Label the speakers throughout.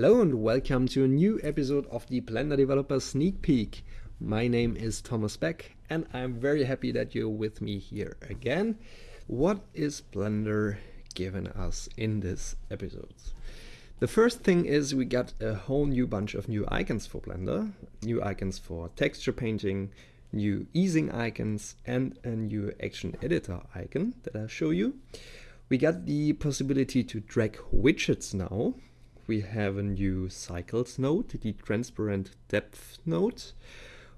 Speaker 1: Hello and welcome to a new episode of the Blender Developer Sneak Peek. My name is Thomas Beck and I'm very happy that you're with me here again. What is Blender giving us in this episode? The first thing is we got a whole new bunch of new icons for Blender, new icons for texture painting, new easing icons and a new action editor icon that I'll show you. We got the possibility to drag widgets now we have a new cycles node, the transparent depth node.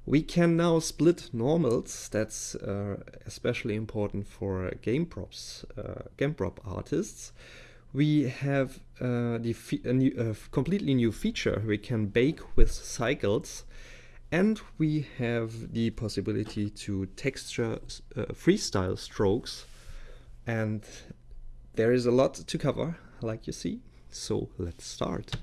Speaker 1: We can now split normals, that's uh, especially important for game props, uh, game prop artists. We have uh, the a new, completely new feature, we can bake with cycles and we have the possibility to texture uh, freestyle strokes and there is a lot to cover like you see so let's start.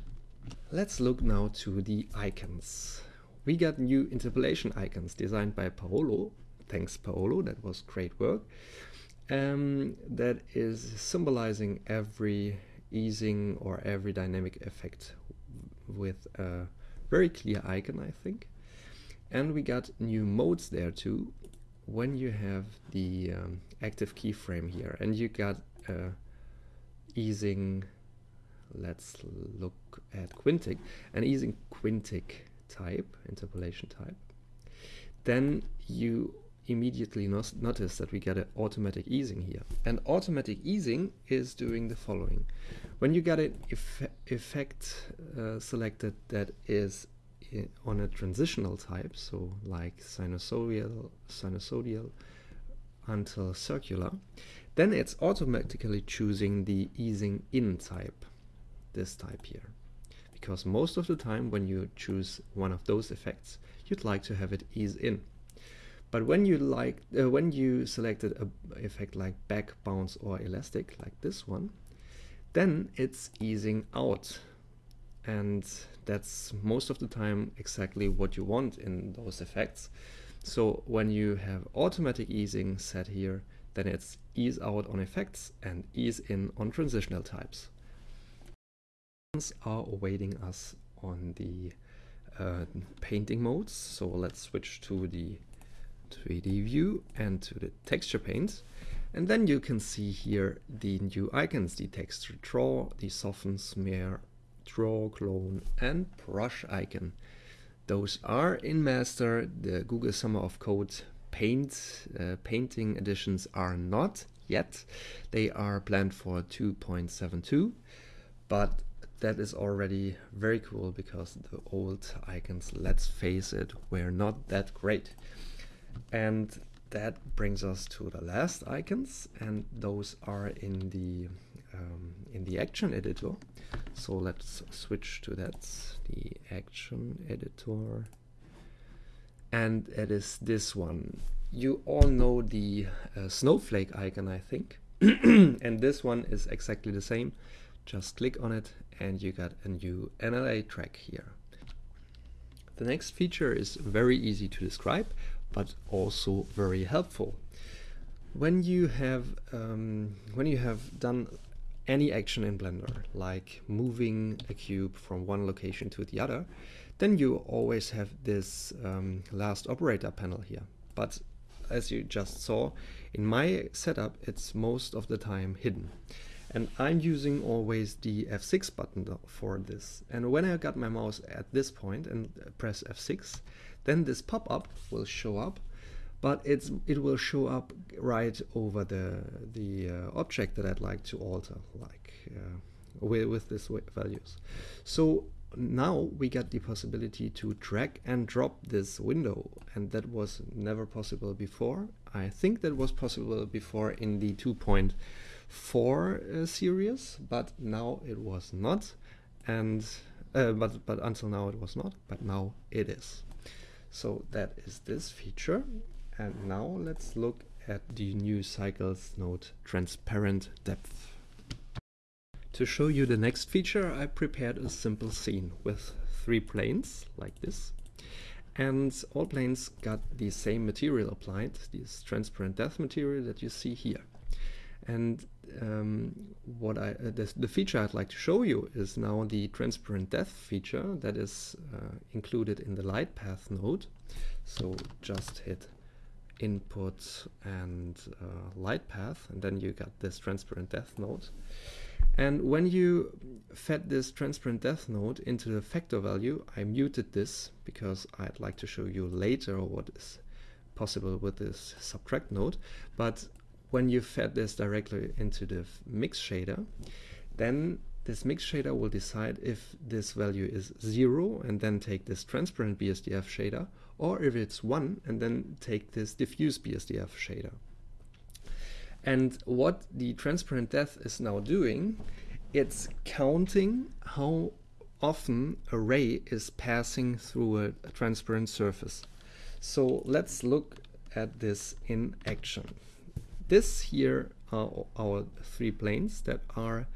Speaker 1: Let's look now to the icons. We got new interpolation icons designed by Paolo. Thanks Paolo, that was great work. Um, that is symbolizing every easing or every dynamic effect with a very clear icon, I think. And we got new modes there too. When you have the um, active keyframe here and you got uh, easing let's look at quintic and using quintic type, interpolation type, then you immediately notice that we get an automatic easing here. And automatic easing is doing the following. When you get an eff effect uh, selected that is on a transitional type, so like sinusoidal, sinusoidal until circular, then it's automatically choosing the easing in type this type here. Because most of the time when you choose one of those effects, you'd like to have it ease in. But when you like uh, when you selected a effect like back, bounce or elastic like this one, then it's easing out. And that's most of the time exactly what you want in those effects. So when you have automatic easing set here, then it's ease out on effects and ease in on transitional types are awaiting us on the uh, painting modes. So let's switch to the 3D view and to the texture paint. And then you can see here the new icons, the texture draw, the soften, smear, draw, clone and brush icon. Those are in master, the Google Summer of Code paint uh, painting editions are not yet. They are planned for 2.72, but that is already very cool because the old icons, let's face it, were not that great. And that brings us to the last icons and those are in the um, in the action editor. So let's switch to that, the action editor. And it is this one. You all know the uh, snowflake icon, I think. and this one is exactly the same. Just click on it and you got a new NLA track here. The next feature is very easy to describe, but also very helpful. When you have um, when you have done any action in Blender, like moving a cube from one location to the other, then you always have this um, last operator panel here. But as you just saw, in my setup, it's most of the time hidden. And I'm using always the F6 button for this. And when I got my mouse at this point and uh, press F6, then this pop-up will show up, but it's it will show up right over the, the uh, object that I'd like to alter, like uh, with, with this values. So now we got the possibility to drag and drop this window and that was never possible before. I think that was possible before in the two-point. 4 uh, series, but now it was not. And uh, but, but until now it was not, but now it is. So that is this feature. And now let's look at the new cycles node transparent depth. To show you the next feature, I prepared a simple scene with three planes like this. And all planes got the same material applied, this transparent depth material that you see here. And um, what I uh, this, the feature I'd like to show you is now the transparent depth feature that is uh, included in the light path node. So just hit input and uh, light path and then you got this transparent depth node. And when you fed this transparent depth node into the factor value, I muted this because I'd like to show you later what is possible with this subtract node. But when you fed this directly into the mix shader, then this mix shader will decide if this value is zero and then take this transparent BSDF shader, or if it's one and then take this diffuse BSDF shader. And what the transparent depth is now doing, it's counting how often a ray is passing through a, a transparent surface. So let's look at this in action. This here are our three planes that are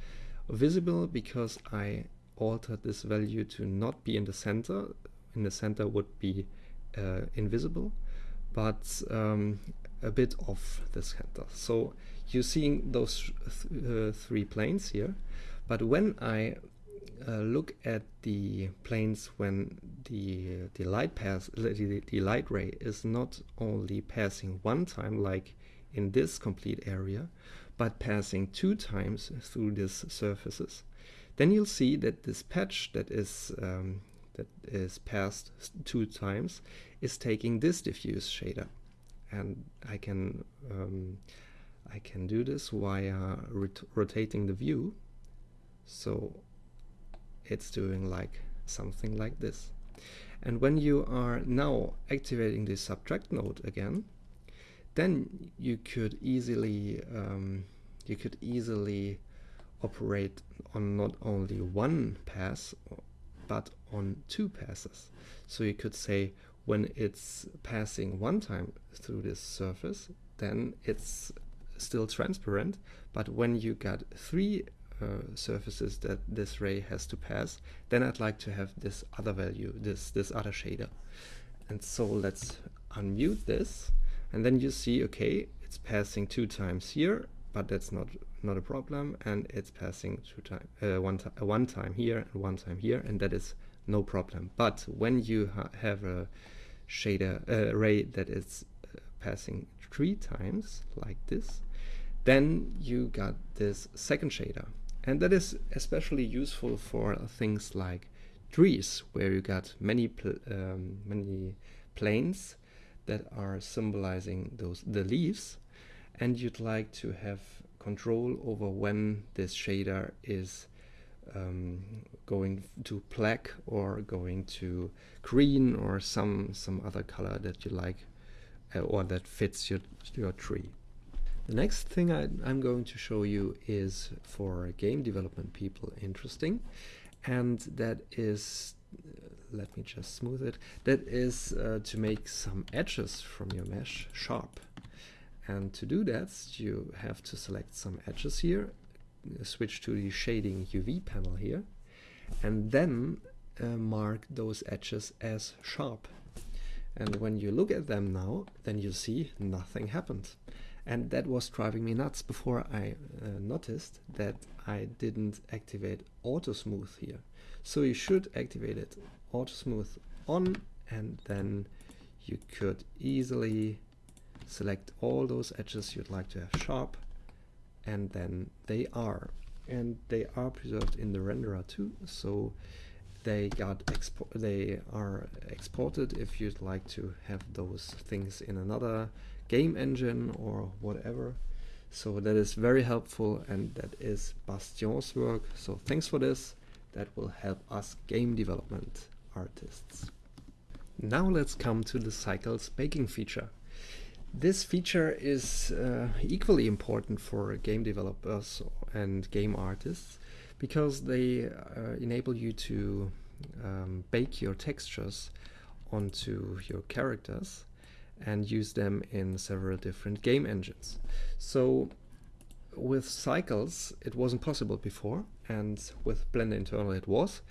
Speaker 1: visible because I altered this value to not be in the center. In the center would be uh, invisible, but um, a bit off the center. So you're seeing those th uh, three planes here, but when I uh, look at the planes when the the light pass the, the light ray is not only passing one time like in this complete area but passing two times through these surfaces. Then you'll see that this patch that is um, that is passed two times is taking this diffuse shader. And I can um, I can do this via rot rotating the view. So it's doing like something like this. And when you are now activating the subtract node again then you could easily um, you could easily operate on not only one pass but on two passes. So you could say when it's passing one time through this surface then it's still transparent. But when you got three uh, surfaces that this ray has to pass, then I'd like to have this other value, this, this other shader. And so let's unmute this, and then you see, okay, it's passing two times here, but that's not not a problem, and it's passing two time, uh, one, uh, one time here and one time here, and that is no problem. But when you ha have a shader uh, array that is uh, passing three times like this, then you got this second shader and that is especially useful for things like trees, where you got many pl um, many planes that are symbolizing those the leaves, and you'd like to have control over when this shader is um, going to black or going to green or some some other color that you like uh, or that fits your your tree. The next thing I, am going to show you is for game development people interesting and that is let me just smooth it. That is uh, to make some edges from your mesh sharp. And to do that you have to select some edges here switch to the shading UV panel here and then uh, mark those edges as sharp. And when you look at them now then you see nothing happened. And that was driving me nuts before I uh, noticed that I didn't activate auto smooth here so you should activate it auto smooth on and then you could easily select all those edges you'd like to have sharp and then they are and they are preserved in the renderer too so they got expo they are exported if you'd like to have those things in another game engine or whatever. So that is very helpful and that is Bastien's work. So thanks for this. That will help us game development artists. Now let's come to the cycles baking feature. This feature is uh, equally important for game developers and game artists because they uh, enable you to um, bake your textures onto your characters and use them in several different game engines. So with cycles it wasn't possible before and with Blender Internal it was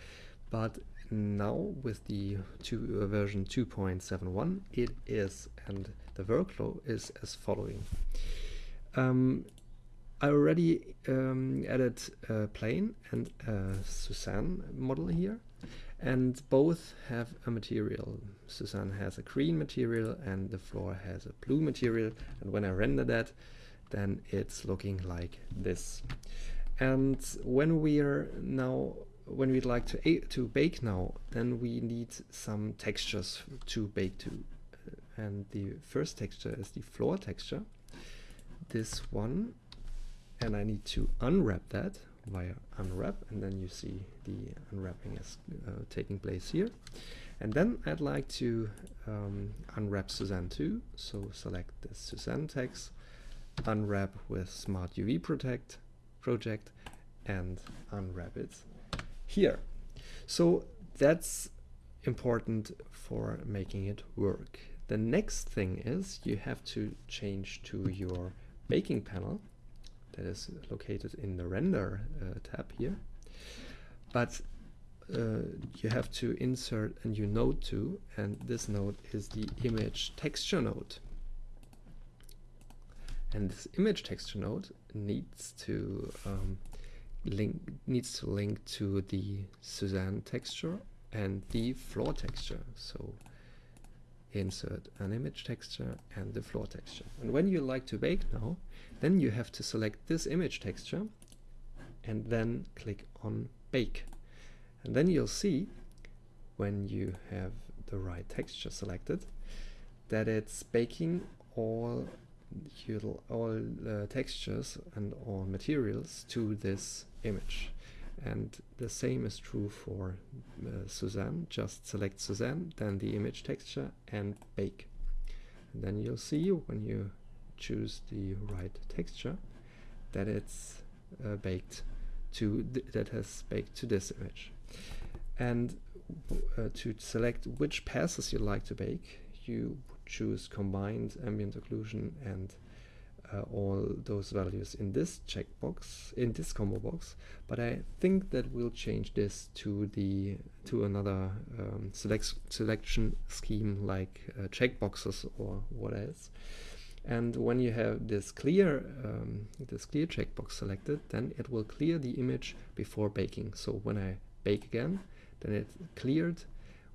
Speaker 1: but now with the two, uh, version 2.71 it is and the workflow is as following. Um, I already um, added a plane and a Suzanne model here and both have a material. Suzanne has a green material and the floor has a blue material and when I render that then it's looking like this. And when we are now when we'd like to to bake now then we need some textures to bake to. And the first texture is the floor texture. This one and I need to unwrap that via unwrap. And then you see the unwrapping is uh, taking place here. And then I'd like to um, unwrap Suzanne too. So select the Suzanne text unwrap with smart UV protect project and unwrap it here so that's important for making it work the next thing is you have to change to your baking panel that is located in the render uh, tab here. But uh, you have to insert a new node too, and this node is the image texture node. And this image texture node needs to um, link needs to link to the Suzanne texture and the floor texture. So insert an image texture and the floor texture. And when you like to bake now, then you have to select this image texture and then click on bake. And then you'll see when you have the right texture selected that it's baking all all uh, textures and all materials to this image. And the same is true for uh, Suzanne. Just select Suzanne then the image texture and bake. And then you'll see when you choose the right texture that it's uh, baked to that has baked to this image. And uh, to select which passes you like to bake you choose combined ambient occlusion and uh, all those values in this checkbox in this combo box. But I think that we'll change this to the to another um, select selection scheme like uh, checkboxes or what else. And when you have this clear um, this clear checkbox selected then it will clear the image before baking. So when I bake again then it cleared.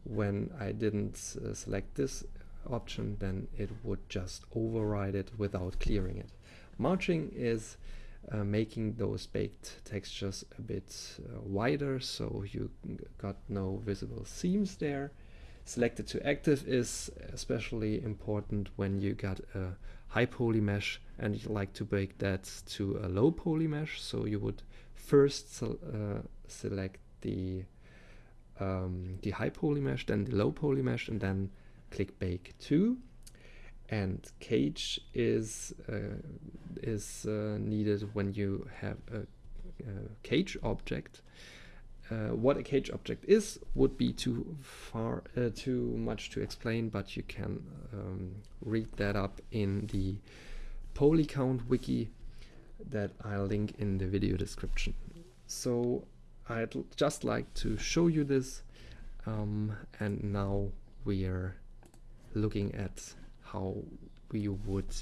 Speaker 1: When I didn't uh, select this option then it would just override it without clearing it. Margin is uh, making those baked textures a bit uh, wider so you got no visible seams there. Selected to active is especially important when you got a high poly mesh and you like to bake that to a low poly mesh so you would first uh, select the um, the high poly mesh then the low poly mesh and then click bake to and cage is uh, is uh, needed when you have a, a cage object. Uh, what a cage object is would be too far uh, too much to explain but you can um, read that up in the polycount wiki that I'll link in the video description. So I'd just like to show you this um, and now we are looking at how we would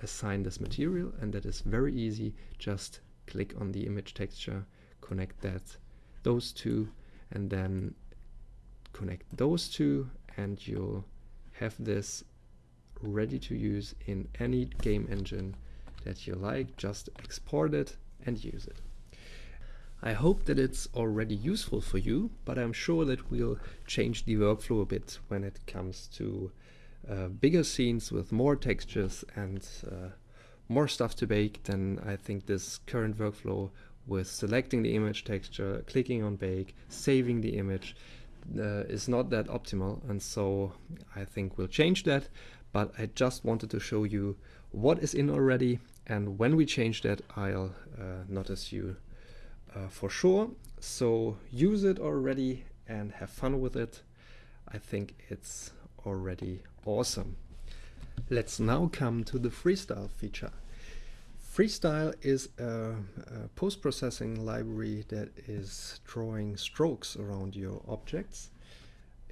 Speaker 1: assign this material and that is very easy. Just click on the image texture connect that those two and then connect those two and you'll have this ready to use in any game engine that you like. Just export it and use it. I hope that it's already useful for you but I'm sure that we'll change the workflow a bit when it comes to uh, bigger scenes with more textures and uh, more stuff to bake, then I think this current workflow with selecting the image texture, clicking on bake, saving the image uh, is not that optimal. And so I think we'll change that. But I just wanted to show you what is in already. And when we change that I'll uh, notice you uh, for sure. So use it already and have fun with it. I think it's already awesome. Let's now come to the freestyle feature. Freestyle is a, a post-processing library that is drawing strokes around your objects.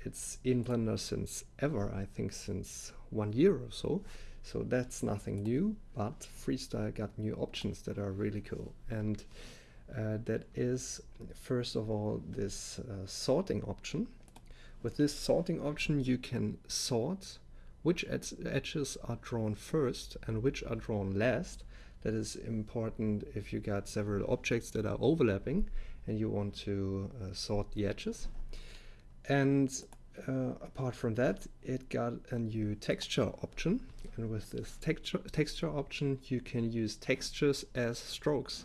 Speaker 1: It's in Blender since ever, I think since one year or so. So that's nothing new, but Freestyle got new options that are really cool. And uh, that is, first of all, this uh, sorting option. With this sorting option, you can sort which ed edges are drawn first and which are drawn last. That is important if you got several objects that are overlapping and you want to uh, sort the edges. And uh, apart from that, it got a new texture option. And with this texture, texture option, you can use textures as strokes.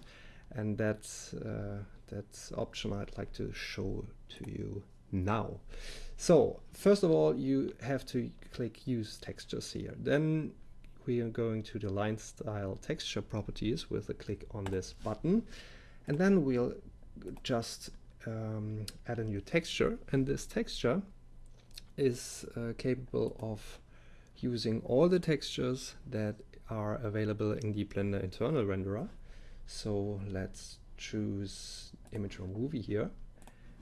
Speaker 1: And that's, uh, that's option I'd like to show to you now. So first of all, you have to click use textures here. Then we are going to the line style texture properties with a click on this button. And then we'll just um, add a new texture. And this texture is uh, capable of using all the textures that are available in the Blender internal renderer. So let's choose image or movie here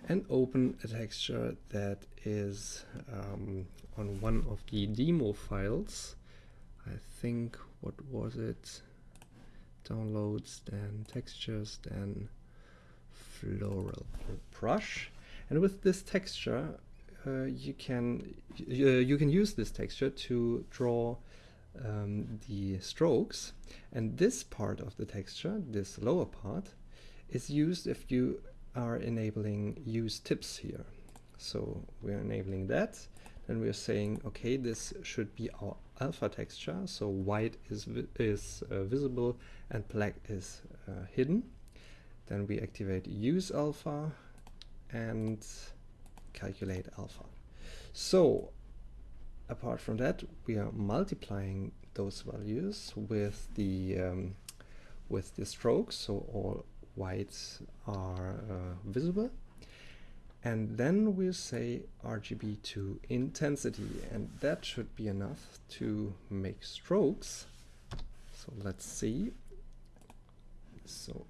Speaker 1: and open a texture that is um, on one of the demo files. I think, what was it? Downloads, then textures, then floral brush. And with this texture, uh, you can uh, you can use this texture to draw um, the strokes. And this part of the texture, this lower part, is used if you are enabling use tips here. So we're enabling that. Then we're saying, okay, this should be our alpha texture. So white is, vi is uh, visible and black is uh, hidden. Then we activate use alpha and calculate alpha. So apart from that, we are multiplying those values with the um, with the strokes. So all whites are uh, visible. And then we say RGB to intensity, and that should be enough to make strokes. So let's see. So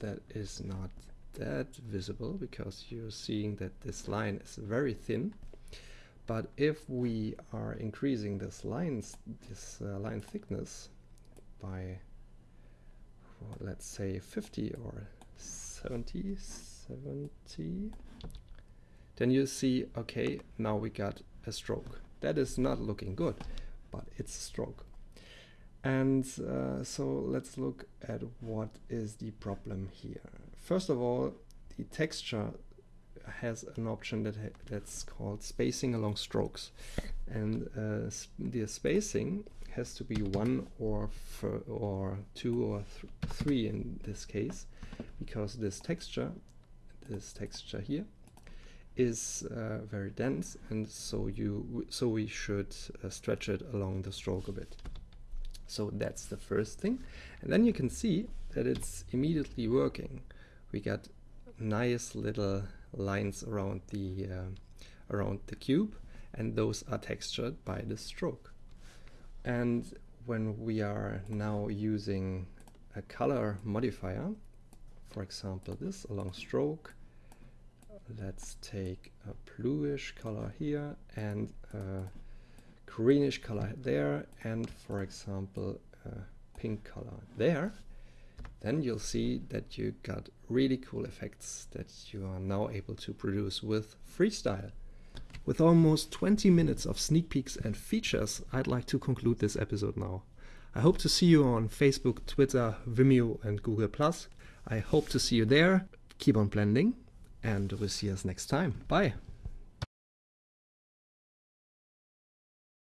Speaker 1: that is not that visible because you're seeing that this line is very thin. But if we are increasing this lines, this uh, line thickness by let's say 50 or 70, 70, then you see, okay, now we got a stroke. That is not looking good, but it's a stroke. And uh, so let's look at what is the problem here. First of all, the texture has an option that that's called spacing along strokes. And uh, the spacing has to be one or or two or th three in this case, because this texture, this texture here, is uh, very dense, and so you so we should uh, stretch it along the stroke a bit. So that's the first thing, and then you can see that it's immediately working. We got nice little lines around the uh, around the cube, and those are textured by the stroke. And when we are now using a color modifier, for example this along stroke, let's take a bluish color here and a greenish color there and for example a pink color there then you'll see that you got really cool effects that you are now able to produce with freestyle with almost 20 minutes of sneak peeks and features, I'd like to conclude this episode now. I hope to see you on Facebook, Twitter, Vimeo and Google+. I hope to see you there. Keep on blending and we'll see us next time. Bye!